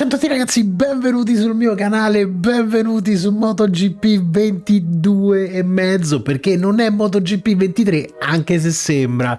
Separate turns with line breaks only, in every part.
Ciao a tutti ragazzi, benvenuti sul mio canale, benvenuti su MotoGP 22 e mezzo perché non è MotoGP 23 anche se sembra.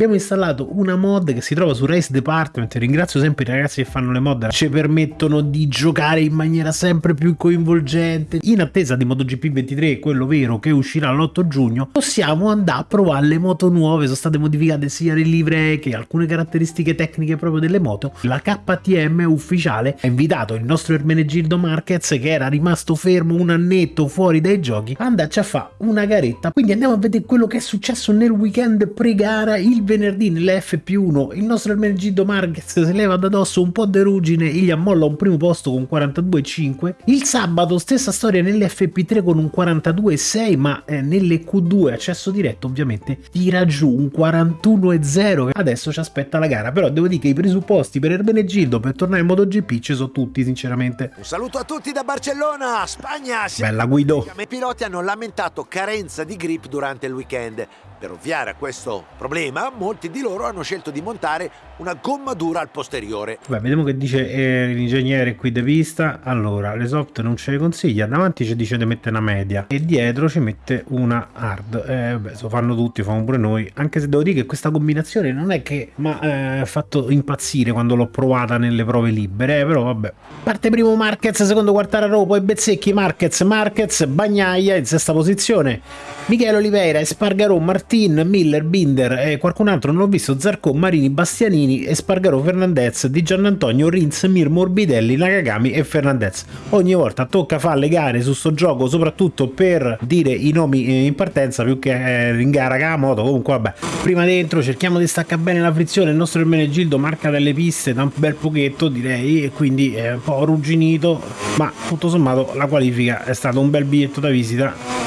Abbiamo installato una mod che si trova su Race Department. Ringrazio sempre i ragazzi che fanno le mod ci permettono di giocare in maniera sempre più coinvolgente. In attesa di MotoGP 23 quello vero che uscirà l'8 giugno possiamo andare a provare le moto nuove. Sono state modificate sia le livree che alcune caratteristiche tecniche proprio delle moto. La KTM ufficiale ha invitato il nostro Ermenegildo Marquez che era rimasto fermo un annetto fuori dai giochi andarci a fare una garetta. Quindi andiamo a vedere quello che è successo nel weekend pre-gara il venerdì nell'FP1 il nostro Ermenegildo Marquez si leva da dosso un po' di ruggine e gli ammolla un primo posto con 42,5 il sabato stessa storia nell'FP3 con un 42,6 ma eh, nelle Q2 accesso diretto ovviamente tira giù un 41,0 adesso ci aspetta la gara però devo dire che i presupposti per Ermenegildo per tornare in MotoGP ci sono tutti sinceramente.
Un saluto a tutti da Barcellona Spagna
bella Guido.
I piloti hanno lamentato carenza di grip durante il weekend. Per ovviare a questo problema, molti di loro hanno scelto di montare una gommatura al posteriore.
Beh, vediamo che dice eh, l'ingegnere qui di vista. Allora, le soft non ce le consiglia, davanti ci dice di mettere una media e dietro ci mette una hard. Eh, beh, lo fanno tutti, fanno pure noi, anche se devo dire che questa combinazione non è che mi ha eh, fatto impazzire quando l'ho provata nelle prove libere, eh, però vabbè. Parte primo Marquez, secondo Quartararo, poi Bezzecchi, Marquez, Marquez, Bagnaia in sesta posizione. Michele Oliveira, Espargarò, Martin, Miller, Binder e qualcun altro non l'ho visto, Zarco, Marini, Bastianini, Espargarò, Fernandez, Di Giannantonio, Rins, Mir, Morbidelli, Nakagami e Fernandez. Ogni volta tocca fare le gare su sto gioco, soprattutto per dire i nomi in partenza più che eh, in gara che la moto, comunque vabbè. Prima dentro cerchiamo di staccare bene la frizione, il nostro Ermenegildo marca delle piste da un bel pochetto direi, e quindi è un po' arrugginito, ma tutto sommato la qualifica è stato un bel biglietto da visita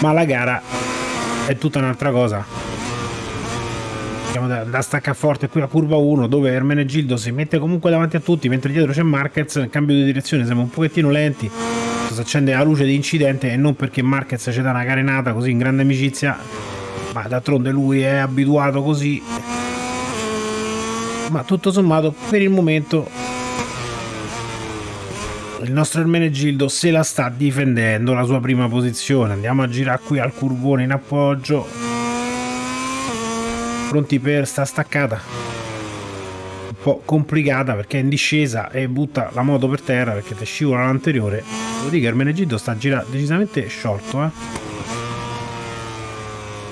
ma la gara è tutta un'altra cosa Andiamo da, da staccaforte qui a curva 1 dove Ermenegildo si mette comunque davanti a tutti mentre dietro c'è Marquez nel cambio di direzione siamo un pochettino lenti. Si accende la luce di incidente e non perché Marquez ci dà una carenata così in grande amicizia ma d'altronde lui è abituato così. Ma tutto sommato per il momento il nostro Ermenegildo se la sta difendendo la sua prima posizione. Andiamo a girare qui al curvone in appoggio pronti per sta staccata. Un po' complicata perché è in discesa e butta la moto per terra perché ti scivola l'anteriore. Devo dire che Ermenegildo sta girando decisamente sciolto eh.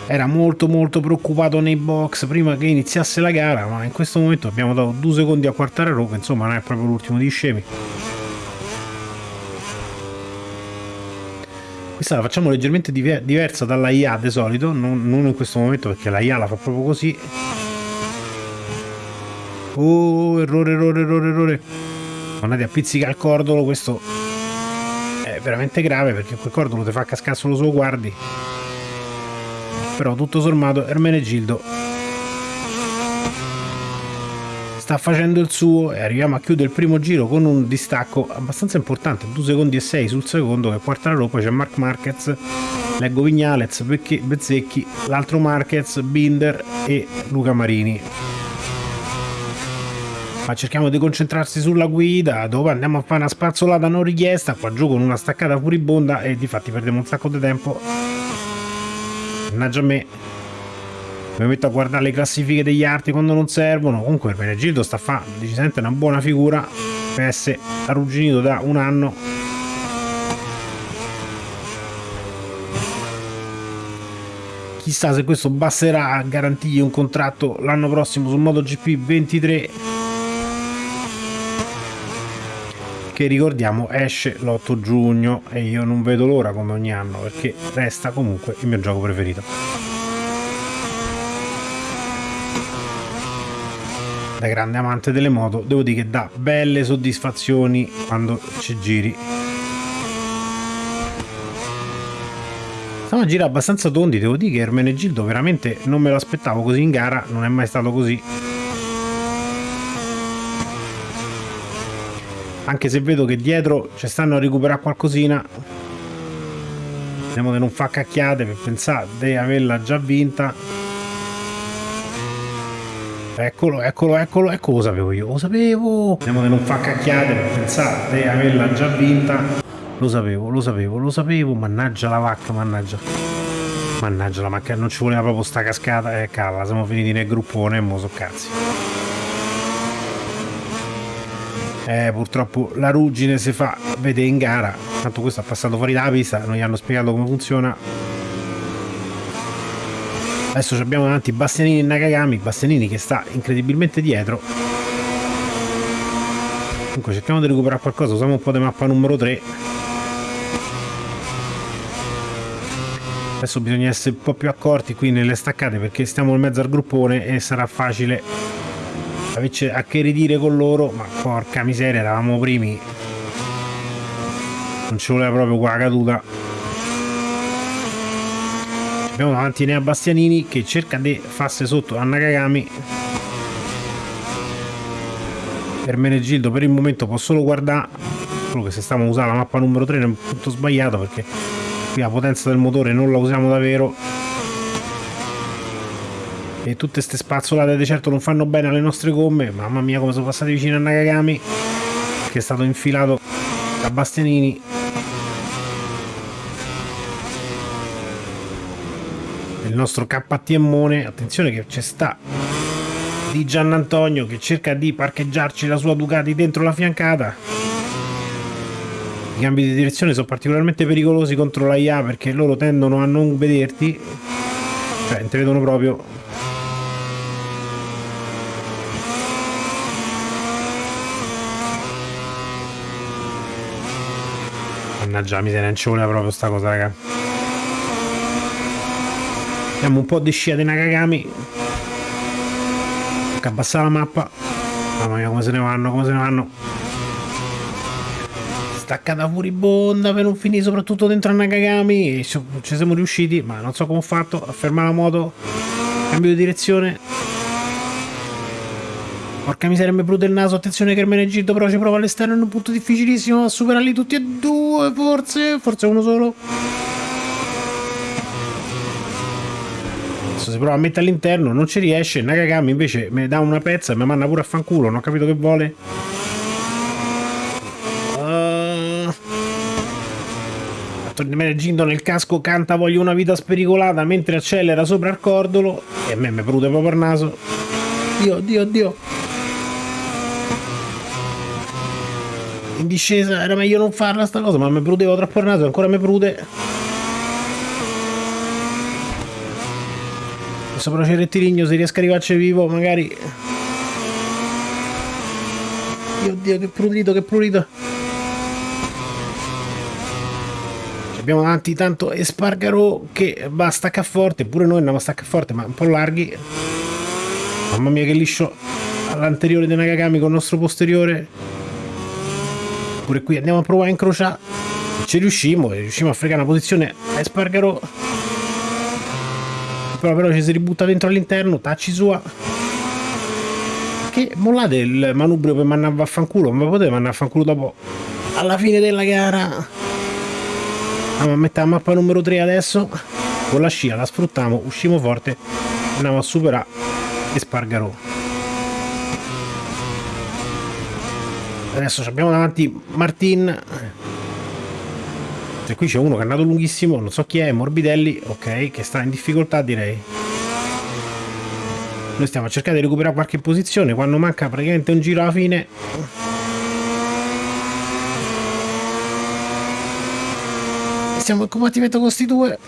Era molto molto preoccupato nei box prima che iniziasse la gara ma in questo momento abbiamo dato due secondi a Quartararo che insomma non è proprio l'ultimo di scemi questa la facciamo leggermente diver diversa dalla IA di solito non, non, in questo momento perché la IA la fa proprio così. Oh errore errore errore errore. Andate a pizzicare il cordolo questo è veramente grave perché quel cordolo ti fa cascare solo se lo guardi. Però tutto sommato Ermenegildo sta facendo il suo e arriviamo a chiudere il primo giro con un distacco abbastanza importante 2 secondi e 6 sul secondo che Quartararo poi c'è Mark Marquez leggo Vignalez, Bezzecchi l'altro Marquez, Binder e Luca Marini. Ma cerchiamo di concentrarsi sulla guida dove andiamo a fare una spazzolata non richiesta qua giù con una staccata furibonda e di fatti perdiamo un sacco di tempo. Mannaggia a me mi metto a guardare le classifiche degli arti quando non servono. Comunque il Menegildo sta a fare decisamente una buona figura. Per essere arrugginito da un anno. Chissà se questo basterà a garantirgli un contratto l'anno prossimo sul MotoGP 23 che ricordiamo esce l'8 giugno e io non vedo l'ora come ogni anno perché resta comunque il mio gioco preferito da grande amante delle moto devo dire che dà belle soddisfazioni quando ci giri. Stiamo a girare abbastanza tondi devo dire che Ermenegildo veramente non me lo aspettavo così in gara non è mai stato così. Anche se vedo che dietro ci stanno a recuperare qualcosina vediamo che non fa cacchiate per pensare di averla già vinta Eccolo, eccolo, eccolo, ecco lo sapevo io, lo sapevo. Vediamo che non fa cacchiate per pensare di averla già vinta. Lo sapevo, lo sapevo, lo sapevo, mannaggia la vacca, mannaggia. Mannaggia la macchina, non ci voleva proprio sta cascata. Eh, calla, siamo finiti nel gruppone e mo so cazzi. Eh, purtroppo la ruggine si fa vedere in gara. Tanto questo ha passato fuori dalla pista, non gli hanno spiegato come funziona. Adesso abbiamo davanti Bastianini e Nakagami, Bastianini che sta incredibilmente dietro. Comunque cerchiamo di recuperare qualcosa, usiamo un po' di mappa numero 3. Adesso bisogna essere un po' più accorti qui nelle staccate perché stiamo in mezzo al gruppone e sarà facile averci a che ridire con loro, ma porca miseria, eravamo primi. Non ci voleva proprio qua la caduta. Abbiamo davanti Nea Bastianini che cerca di farsi sotto a Nakagami. Ermenegildo per il momento può solo guardare, solo che se stiamo usando la mappa numero 3 è un punto sbagliato perché qui la potenza del motore non la usiamo davvero. E tutte queste spazzolate di certo non fanno bene alle nostre gomme. Mamma mia come sono passati vicino a Nakagami che è stato infilato da Bastianini il nostro KTMone attenzione che c'è sta di Gian Antonio che cerca di parcheggiarci la sua Ducati dentro la fiancata i cambi di direzione sono particolarmente pericolosi contro la IA perché loro tendono a non vederti cioè non ti vedono proprio Mannaggia la miseria, non ci voleva proprio sta cosa, raga. Abbiamo un po' di scia di Nakagami. Tocca abbassare la mappa. Mamma mia, come se ne vanno, come se ne vanno. Staccata furibonda per non finire soprattutto dentro a Nakagami. Ci siamo riusciti, ma non so come ho fatto a fermare la moto. Cambio di direzione. Porca miseria, mi bruto il naso. Attenzione che Ermenegildo però ci prova all'esterno in un punto difficilissimo a superarli tutti e due, forse. Forse uno solo. Adesso si prova a mettere all'interno, non ci riesce. Nakagami invece mi dà una pezza e mi manda pure a fanculo. Non ho capito che vuole. Uh... Ermenegildo nel casco canta voglio una vita spericolata mentre accelera sopra il cordolo. E a me mi prude proprio il naso. Dio, Dio, Dio. in discesa era meglio non farla sta cosa ma mi prudeva troppo il naso ancora mi prude c'è il rettilineo se riesco a arrivarci vivo magari. Oddio che prudito che prudito abbiamo davanti tanto Espargaro che va a staccare forte. Pure noi andiamo a staccare forte ma un po' larghi. Mamma mia che liscio. All'anteriore di Nakagami con il nostro posteriore. Pure qui andiamo a provare a incrociare. Ci riusciamo riusciamo a fregare una posizione a Espargaro però però ci si ributta dentro all'interno tacci sua. Che mollate il manubrio per mandare a vaffanculo? Ma potete mandare a fanculo dopo alla fine della gara. Andiamo a mettere la mappa numero 3 adesso. Con la scia la sfruttiamo usciamo forte andiamo a superare Espargaro adesso abbiamo davanti Martin cioè, qui c'è uno che è andato lunghissimo non so chi è, Morbidelli ok, che sta in difficoltà direi. Noi stiamo a cercare di recuperare qualche posizione quando manca praticamente un giro alla fine. Siamo in combattimento con questi due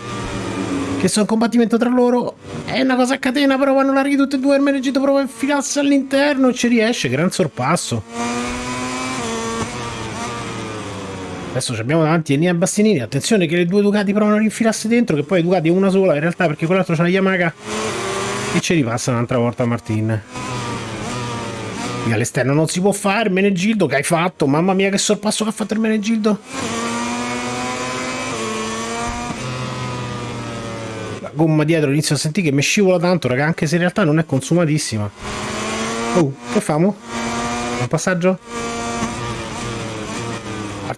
che sono in combattimento tra loro. È una cosa a catena però vanno larghi tutti e due il Menegito prova a infilarsi all'interno e ci riesce gran sorpasso Adesso abbiamo davanti Enia Bastianini. Attenzione che le due Ducati provano a rinfilarsi dentro, che poi Ducati è una sola in realtà perché quell'altro c'è la Yamaha e ci ripassa un'altra volta Martin. Qui all'esterno non si può fare, Menegildo che hai fatto? Mamma mia che sorpasso che ha fatto il Menegildo. La gomma dietro inizio a sentire che mi scivola tanto, raga, anche se in realtà non è consumatissima. Oh, che famo? Un passaggio?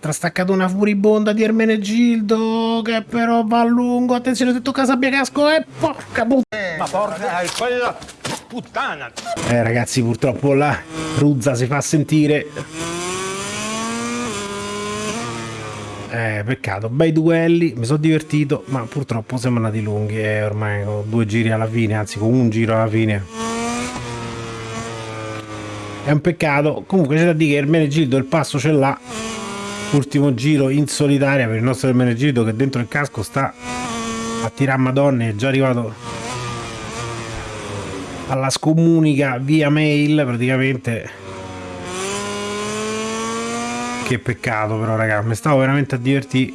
Altra staccatona furibonda di Ermenegildo che però va a lungo. Attenzione, se tocca sabbia casco e porca puttana. Ma porca, quella puttana! Eh ragazzi, purtroppo la Ruzza si fa sentire. Eh, peccato, bei duelli, mi sono divertito, ma purtroppo siamo andati lunghi, eh, ormai con due giri alla fine, anzi con un giro alla fine. È un peccato, comunque c'è da dire che Ermenegildo il passo ce l'ha. Ultimo giro in solitaria per il nostro Ermenegildo che dentro il casco sta a tirare madonne, è già arrivato alla scomunica via mail praticamente. Che peccato però raga mi stavo veramente a divertire.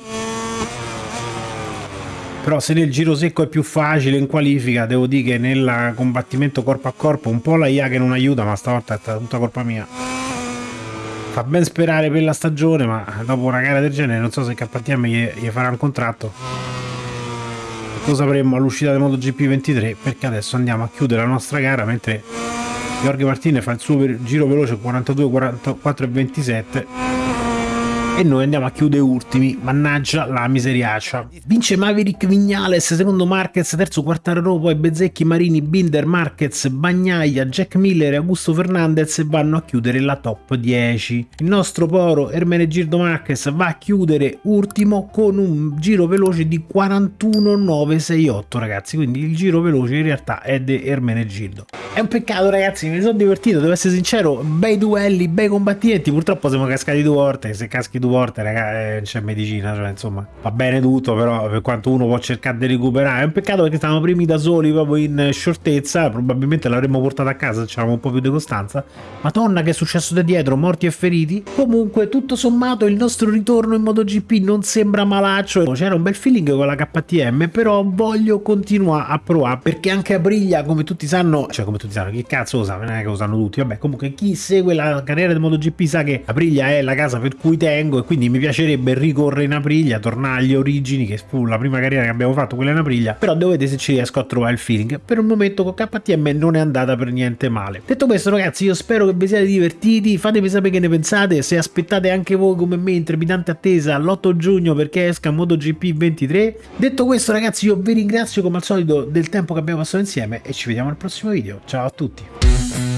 Però se nel giro secco è più facile in qualifica devo dire che nel combattimento corpo a corpo un po' la IA che non aiuta ma stavolta è stata tutta colpa mia fa ben sperare per la stagione ma dopo una gara del genere non so se KTM gli, gli farà un contratto. Lo sapremo all'uscita del MotoGP 23 perché adesso andiamo a chiudere la nostra gara mentre Jorge Martinez fa il suo giro veloce 42, 44 e 27 e noi andiamo a chiudere ultimi, mannaggia la miseriaccia. Vince Maverick Vignales, secondo Marquez, terzo Quartararo, poi Bezzecchi, Marini, Binder, Marquez, Bagnaia, Jack Miller e Augusto Fernandez vanno a chiudere la top 10. Il nostro poro Ermenegildo Marquez va a chiudere ultimo con un giro veloce di 41.968 ragazzi, quindi il giro veloce in realtà è di Ermenegildo. È un peccato ragazzi, mi sono divertito, devo essere sincero, bei duelli, bei combattimenti, purtroppo siamo cascati due volte, se caschi due volte ragazzi eh, c'è medicina, cioè insomma va bene tutto, però per quanto uno può cercare di recuperare, è un peccato perché stavamo primi da soli proprio in shortezza, probabilmente l'avremmo portato a casa se c'avevamo un po' più di costanza, madonna che è successo da dietro, morti e feriti, comunque tutto sommato il nostro ritorno in MotoGP non sembra malaccio, c'era un bel feeling con la KTM, però voglio continuare a provare perché anche a Briglia come tutti sanno, cioè come tutti sanno, chi cazzo lo sa, non è che lo sanno tutti, vabbè, comunque chi segue la carriera del MotoGP sa che Aprilia è la casa per cui tengo e quindi mi piacerebbe ricorrere in Aprilia, tornare agli origini, che fu la prima carriera che abbiamo fatto, quella in Aprilia, però dovete se ci riesco a trovare il feeling. Per il momento con KTM non è andata per niente male. Detto questo ragazzi, io spero che vi siate divertiti, fatemi sapere che ne pensate, se aspettate anche voi come me in trepidante attesa l'8 giugno perché esca MotoGP 23. Detto questo ragazzi, io vi ringrazio come al solito del tempo che abbiamo passato insieme e ci vediamo al prossimo video. Ciao a tutti!